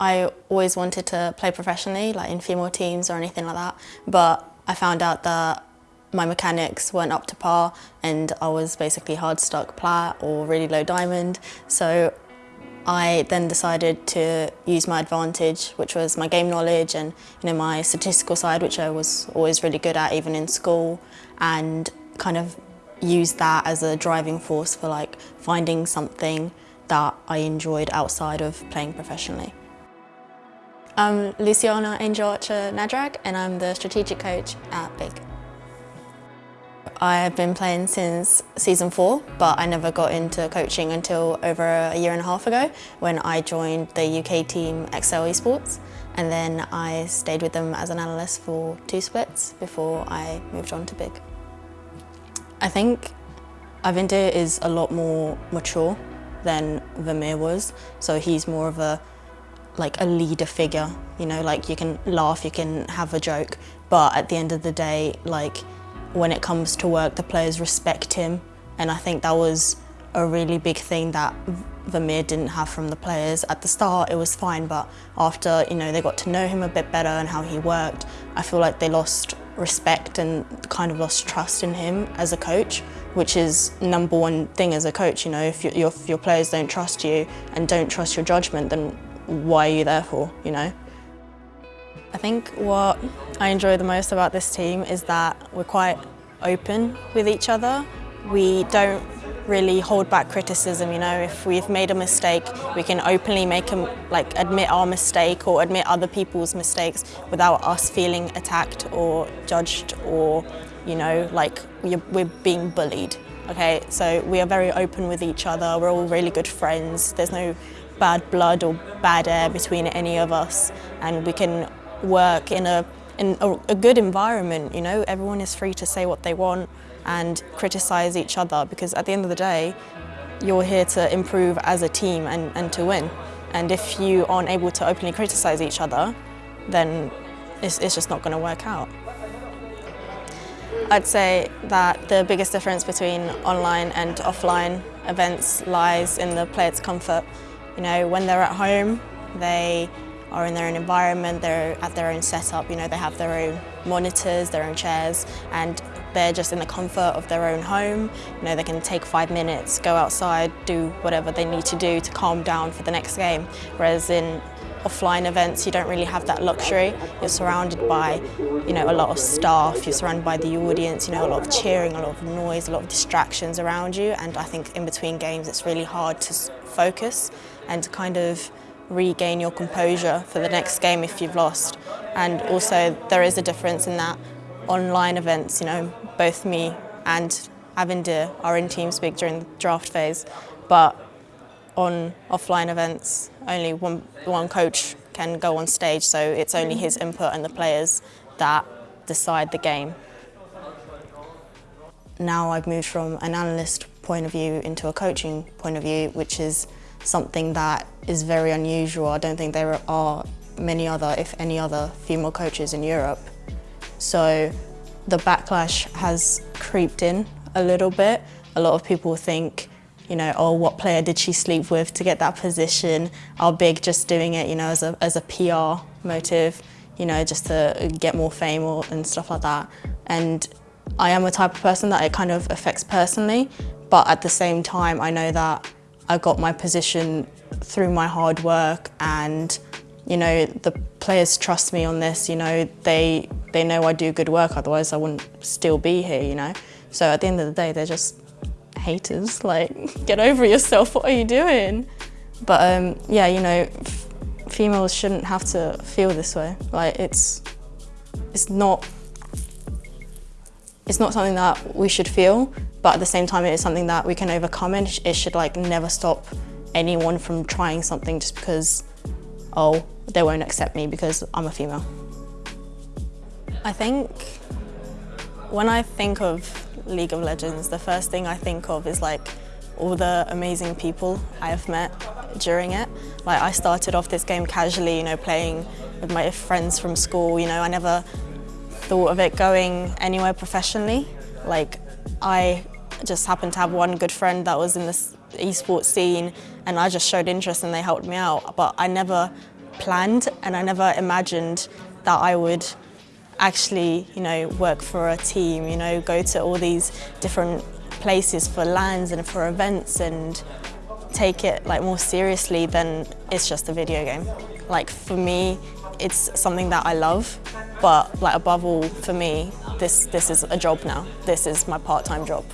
I always wanted to play professionally, like in female teams or anything like that, but I found out that my mechanics weren't up to par and I was basically hard stuck plat or really low diamond. So I then decided to use my advantage, which was my game knowledge and you know my statistical side, which I was always really good at, even in school, and kind of use that as a driving force for like finding something that I enjoyed outside of playing professionally. I'm Luciana Angel Archer Nadrag and I'm the strategic coach at BIG. I have been playing since season four, but I never got into coaching until over a year and a half ago when I joined the UK team Excel Esports. And then I stayed with them as an analyst for two splits before I moved on to BIG. I think Avindir is a lot more mature than Vermeer was. So he's more of a like a leader figure, you know, like you can laugh, you can have a joke, but at the end of the day, like when it comes to work, the players respect him. And I think that was a really big thing that Vermeer didn't have from the players. At the start, it was fine, but after you know they got to know him a bit better and how he worked, I feel like they lost respect and kind of lost trust in him as a coach, which is number one thing as a coach. You know, if, you, if your players don't trust you and don't trust your judgment, then why are you there for? You know. I think what I enjoy the most about this team is that we're quite open with each other. We don't really hold back criticism, you know, if we've made a mistake, we can openly make a, like admit our mistake or admit other people's mistakes without us feeling attacked or judged or, you know, like we're being bullied. Okay, so we are very open with each other, we're all really good friends, there's no bad blood or bad air between any of us and we can work in a in a, a, good environment, you know, everyone is free to say what they want and criticise each other because at the end of the day, you're here to improve as a team and, and to win. And if you aren't able to openly criticise each other, then it's, it's just not going to work out. I'd say that the biggest difference between online and offline events lies in the player's comfort. You know, when they're at home, they are in their own environment, they're at their own setup, you know, they have their own monitors, their own chairs, and they're just in the comfort of their own home. You know, they can take five minutes, go outside, do whatever they need to do to calm down for the next game. Whereas in offline events, you don't really have that luxury. You're surrounded by, you know, a lot of staff, you're surrounded by the audience, you know, a lot of cheering, a lot of noise, a lot of distractions around you. And I think in between games, it's really hard to focus and to kind of regain your composure for the next game if you've lost. And also there is a difference in that online events, you know, both me and Avindir are in TeamSpeak during the draft phase, but on offline events, only one, one coach can go on stage, so it's only his input and the players that decide the game. Now I've moved from an analyst point of view into a coaching point of view, which is something that is very unusual. I don't think there are many other, if any other, female coaches in Europe. So the backlash has creeped in a little bit. A lot of people think, you know, oh, what player did she sleep with to get that position? Are Big just doing it, you know, as a, as a PR motive, you know, just to get more fame or, and stuff like that. And I am a type of person that it kind of affects personally, but at the same time, I know that I got my position through my hard work and you know the players trust me on this you know they they know I do good work otherwise I wouldn't still be here you know so at the end of the day they're just haters like get over yourself what are you doing but um, yeah you know females shouldn't have to feel this way like it's it's not it's not something that we should feel but at the same time it is something that we can overcome and it should like never stop anyone from trying something just because oh they won't accept me because I'm a female. I think when I think of League of Legends the first thing I think of is like all the amazing people I have met during it. Like I started off this game casually, you know, playing with my friends from school, you know, I never thought of it going anywhere professionally. Like I just happened to have one good friend that was in this esports scene and I just showed interest and they helped me out. But I never planned and I never imagined that I would actually, you know, work for a team, you know, go to all these different places for lands and for events and take it like more seriously than it's just a video game. Like for me, it's something that I love, but like above all for me, this, this is a job now. This is my part-time job.